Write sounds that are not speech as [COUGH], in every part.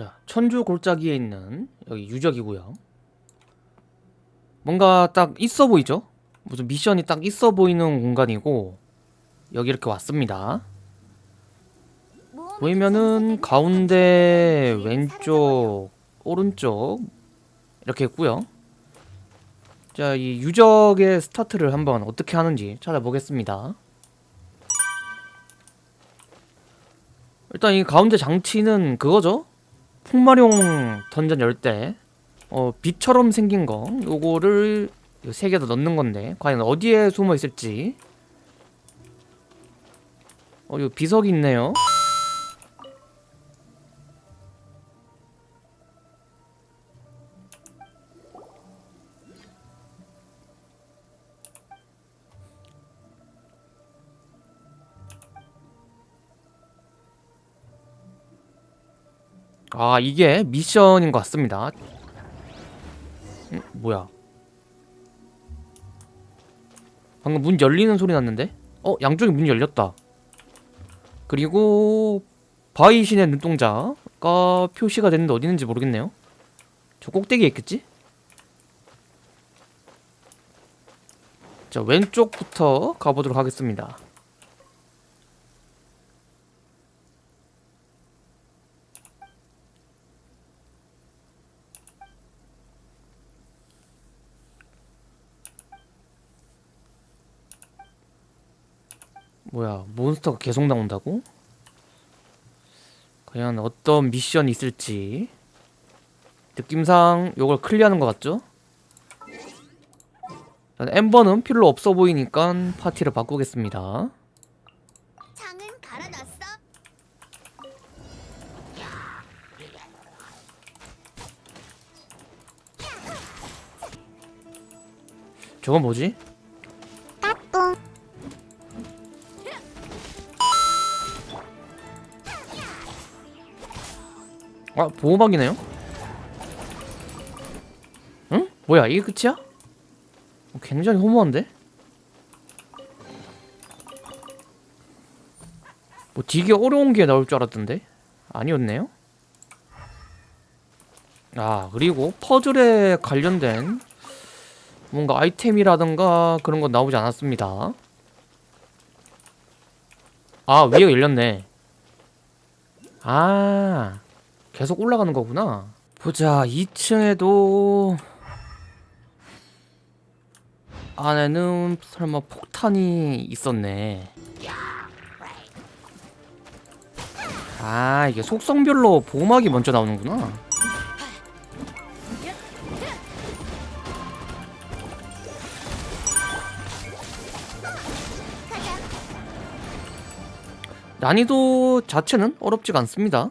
자, 천주 골짜기에 있는 여기 유적이고요. 뭔가 딱 있어 보이죠? 무슨 미션이 딱 있어 보이는 공간이고 여기 이렇게 왔습니다. 보이면은 가운데 왼쪽 오른쪽 이렇게 있고요. 자, 이 유적의 스타트를 한번 어떻게 하는지 찾아보겠습니다. 일단 이 가운데 장치는 그거죠? 풍마룡 던전 열때 어, 빛처럼 생긴 거 요거를 세 개 더 넣는 건데 과연 어디에 숨어 있을지. 어, 요 비석이 있네요 아 이게 미션인 것 같습니다. 음, 뭐야? 방금 문 열리는 소리 났는데? 어 양쪽에 문이 열렸다. 그리고 바위 신의 눈동자가 표시가 됐는데 어디 있는지 모르겠네요. 저 꼭대기에 있겠지? 자 왼쪽부터 가보도록 하겠습니다 뭐야 몬스터가 계속 나온다고? 과연 어떤 미션이 있을지 느낌상 요걸 클리어하는 것 같죠? 엠버는 필요 없어 보이니까 파티를 바꾸겠습니다 창은 갈아놨어. 저건 뭐지? 아 보호막이네요? 응? 뭐야 이게 끝이야? 어, 굉장히 허무한데? 뭐 되게 어려운 게 나올 줄 알았던데? 아니었네요? 아 그리고 퍼즐에 관련된 뭔가 아이템이라던가 그런 건 나오지 않았습니다 아 위에 열렸네 아 계속 올라가는 거구나. 보자 2층에도 안에는 설마 폭탄이 있었네. 아 이게 속성별로 보호막이 먼저 나오는구나. 난이도 자체는 어렵지가 않습니다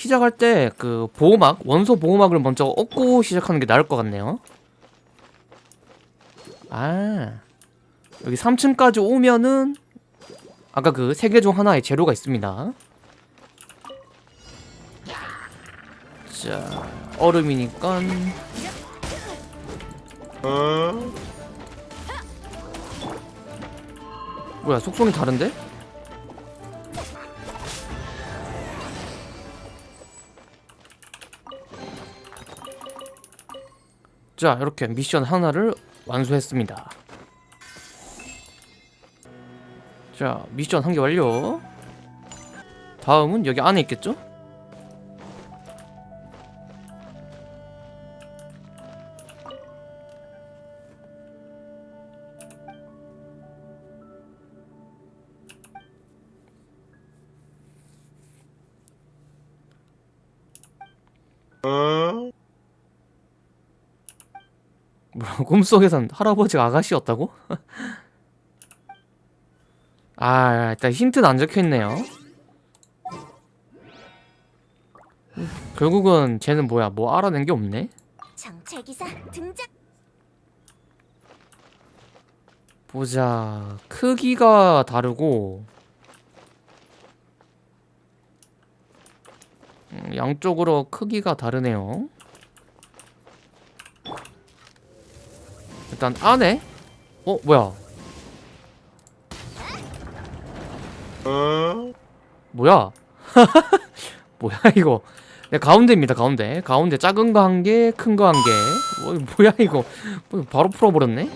시작할 때 그 보호막 원소 보호막을 먼저 얻고 시작하는 게 나을 것 같네요. 아. 여기 3층까지 오면은 아까 그 세 개 중 하나의 재료가 있습니다. 자 얼음이니까. 뭐야 속성이 다른데? 자 이렇게 미션 하나를 완수했습니다 자 미션 한 개 완료 다음은 여기 안에 있겠죠? [LAUGHS] 꿈속에선 할아버지가 아가씨였다고? [LAUGHS] 아 일단 힌트는 안 적혀있네요. 결국은 쟤는 뭐야? 뭐 알아낸 게 없네? 정찰기사 등장. 보자. 크기가 다르고 음, 양쪽으로 크기가 다르네요 일단 안에 어 뭐야 뭐야? [LAUGHS] 뭐야 이거? 네 가운데입니다 가운데 가운데 작은 거 한 개, 큰 거 한 개. 뭐, 뭐야 이거? 뭐, 바로 풀어버렸네.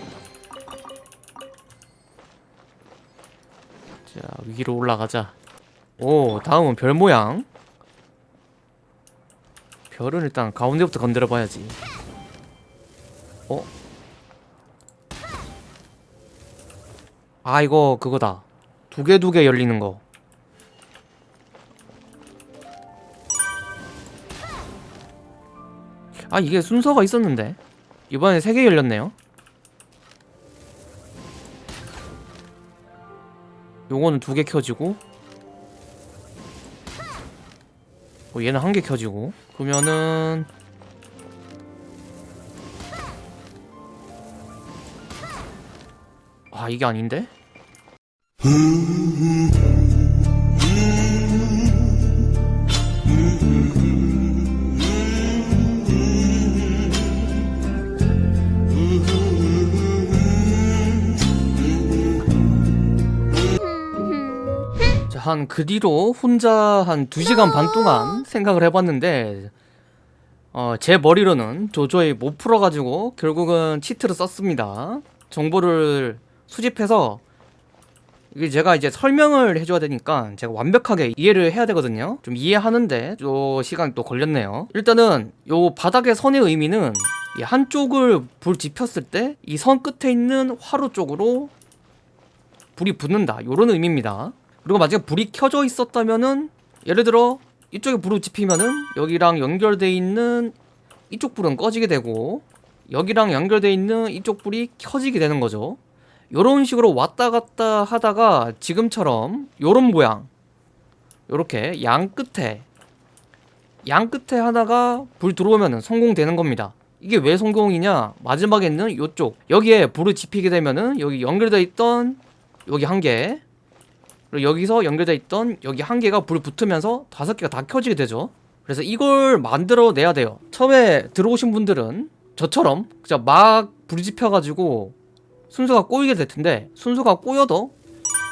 자 위로 올라가자. 오 다음은 별 모양. 별은 일단 가운데부터 건드려 봐야지. 어? 아 이거 그거다. 두 개 두 개 열리는 거. 아 이게 순서가 있었는데 이번에 세 개 열렸네요 요거는 두 개 켜지고 어, 얘는 한 개 켜지고 그러면은 아 이게 아닌데? 자, 한그 뒤로 혼자 한 2시간 반 동안 생각을 해봤는데 어, 제 머리로는 도저히 못 풀어가지고 결국은 치트를 썼습니다 정보를 수집해서 이게 제가 이제 설명을 해줘야 되니까 제가 완벽하게 이해를 해야 되거든요. 좀 이해하는데 요 시간이 또 걸렸네요. 일단은 요 바닥의 선의 의미는 이 한쪽을 불 지폈을 때 이 선 끝에 있는 화로 쪽으로 불이 붙는다. 요런 의미입니다. 그리고 만약에 불이 켜져 있었다면은 예를 들어 이쪽에 불을 지피면은 여기랑 연결돼 있는 이쪽 불은 꺼지게 되고 여기랑 연결돼 있는 이쪽 불이 켜지게 되는 거죠 요런 식으로 왔다 갔다 하다가 지금처럼 요런 모양 요렇게 양 끝에 양 끝에 하나가 불 들어오면은 성공되는 겁니다. 이게 왜 성공이냐? 마지막에 있는 요쪽 여기에 불을 지피게 되면은 여기 연결돼 있던 여기 한개 그리고 여기서 연결돼 있던 여기 한 개가 불 붙으면서 다섯 개가 다 켜지게 되죠. 그래서 이걸 만들어 내야 돼요. 처음에 들어오신 분들은 저처럼 그냥 막 불이 지펴가지고 순서가 꼬이게 될 텐데 순서가 꼬여도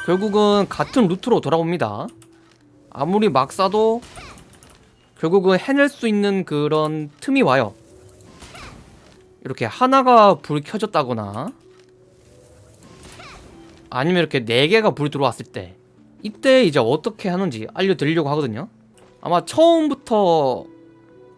결국은 같은 루트로 돌아옵니다. 아무리 막 쏴도 결국은 해낼 수 있는 그런 틈이 와요. 이렇게 하나가 불 켜졌다거나 아니면 이렇게 네 개가 불 들어왔을 때 이때 이제 어떻게 하는지 알려드리려고 하거든요. 아마 처음부터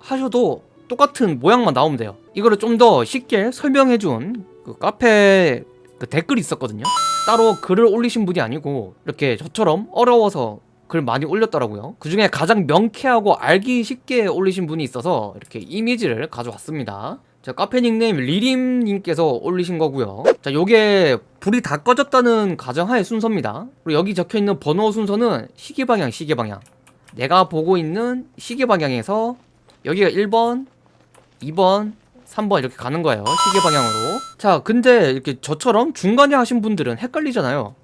하셔도 똑같은 모양만 나오면 돼요. 이거를 좀 더 쉽게 설명해준 그 카페 그 댓글이 있었거든요. 따로 글을 올리신 분이 아니고 이렇게 저처럼 어려워서 글 많이 올렸더라고요. 그 중에 가장 명쾌하고 알기 쉽게 올리신 분이 있어서 이렇게 이미지를 가져왔습니다. 자 카페 닉네임 리림님께서 올리신 거고요. 자 요게 불이 다 꺼졌다는 가정하에 순서입니다. 그리고 여기 적혀있는 번호 순서는 시계방향 시계방향. 내가 보고 있는 시계방향에서 여기가 1번 2번 3번 이렇게 가는 거예요. 시계 방향으로. 자 근데 이렇게 저처럼 중간에 하신 분들은 헷갈리잖아요.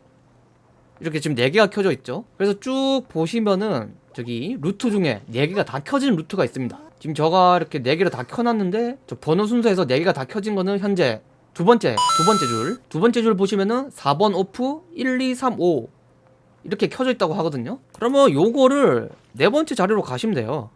이렇게 지금 4개가 켜져 있죠? 그래서 쭉 보시면은 저기 루트 중에 4개가 다 켜진 루트가 있습니다. 지금 저가 이렇게 4개를 다 켜놨는데 저 번호 순서에서 4개가 다 켜진 거는 현재 두 번째 두 번째 줄 두 번째 줄 보시면은 4번 오프 1 2 3 5 이렇게 켜져 있다고 하거든요. 그러면 요거를 네 번째 자리로 가시면 돼요.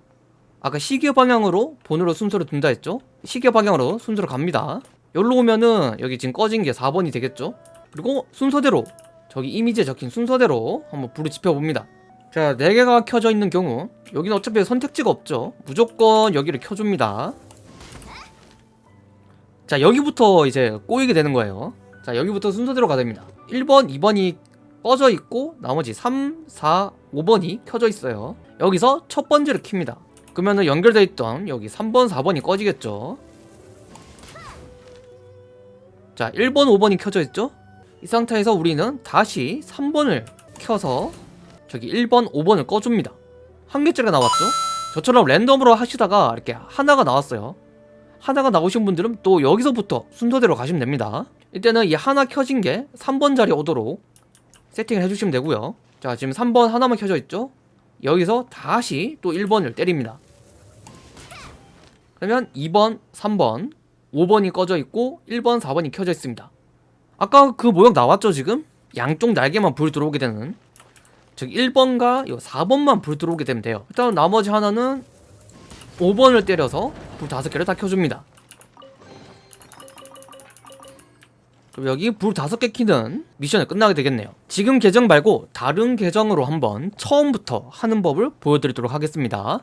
아까 시계 방향으로 번호로 순서를 둔다 했죠? 시계 방향으로 순서로 갑니다. 여기로 오면은 여기 지금 꺼진 게 4번이 되겠죠? 그리고 순서대로 저기 이미지에 적힌 순서대로 한번 불을 지펴봅니다. 자 4개가 켜져 있는 경우 여기는 어차피 선택지가 없죠. 무조건 여기를 켜줍니다. 자 여기부터 이제 꼬이게 되는 거예요. 자 여기부터 순서대로 가야 됩니다. 1번 2번이 꺼져 있고 나머지 3, 4, 5번이 켜져 있어요. 여기서 첫 번째를 킵니다 그러면은 연결돼 있던 여기 3번 4번이 꺼지겠죠? 자 1번 5번이 켜져 있죠? 이 상태에서 우리는 다시 3번을 켜서 저기 1번 5번을 꺼줍니다. 한 개짜리가 나왔죠? 저처럼 랜덤으로 하시다가 이렇게 하나가 나왔어요. 하나가 나오신 분들은 또 여기서부터 순서대로 가시면 됩니다. 이때는 이 하나 켜진 게 3번 자리 오도록 세팅을 해주시면 되고요. 자 지금 3번 하나만 켜져 있죠? 여기서 다시 또 1번을 때립니다 그러면 2번, 3번, 5번이 꺼져 있고 1번, 4번이 켜져 있습니다. 아까 그 모양 나왔죠 지금? 양쪽 날개만 불 들어오게 되는. 즉 1번과 요 4번만 불 들어오게 되면 돼요. 일단 나머지 하나는 5번을 때려서 불 5개를 다 켜줍니다. 그럼 여기 불 5개 키는 미션이 끝나게 되겠네요. 지금 계정 말고 다른 계정으로 한번 처음부터 하는 법을 보여드리도록 하겠습니다